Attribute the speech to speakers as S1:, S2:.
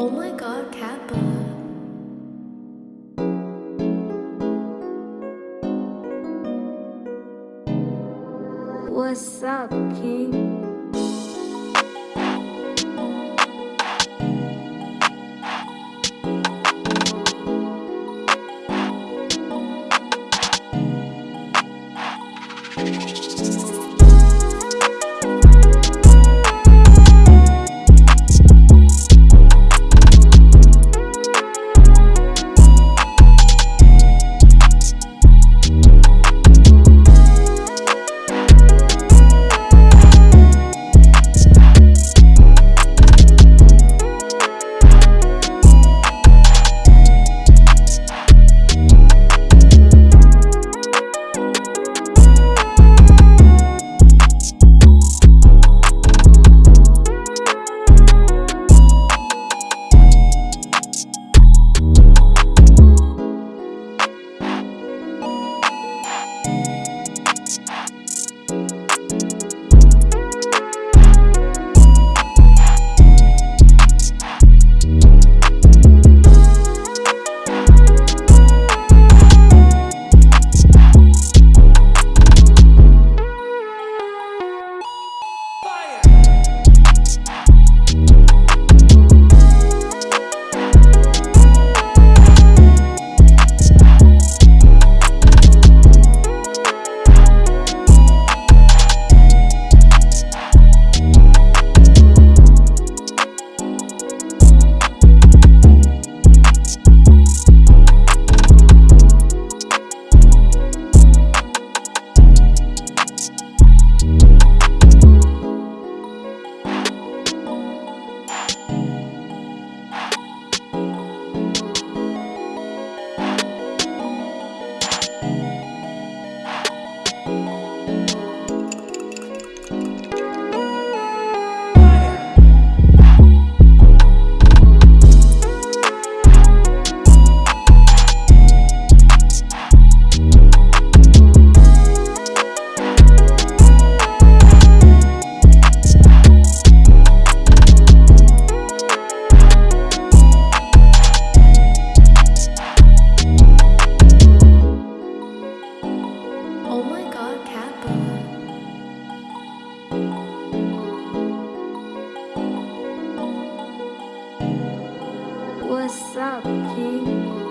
S1: Oh my god, Kappa!
S2: What's up, King? Thank aqui.